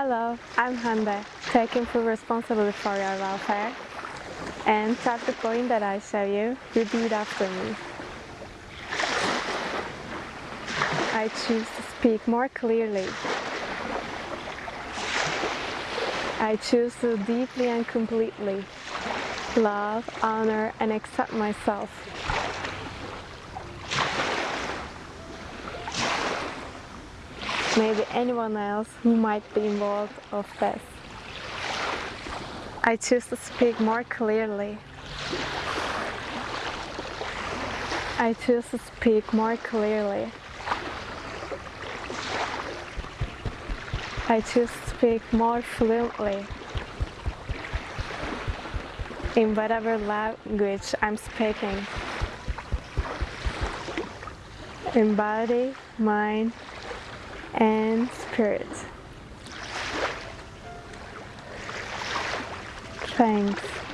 Hello, I'm Hande, taking full responsibility for your welfare. And at the point that I show you, repeat after me. I choose to speak more clearly. I choose to deeply and completely love, honor and accept myself. Maybe anyone else who might be involved of this. I choose to speak more clearly. I choose to speak more clearly. I choose to speak more fluently in whatever language I'm speaking. In body, mind, and spirit. Thanks.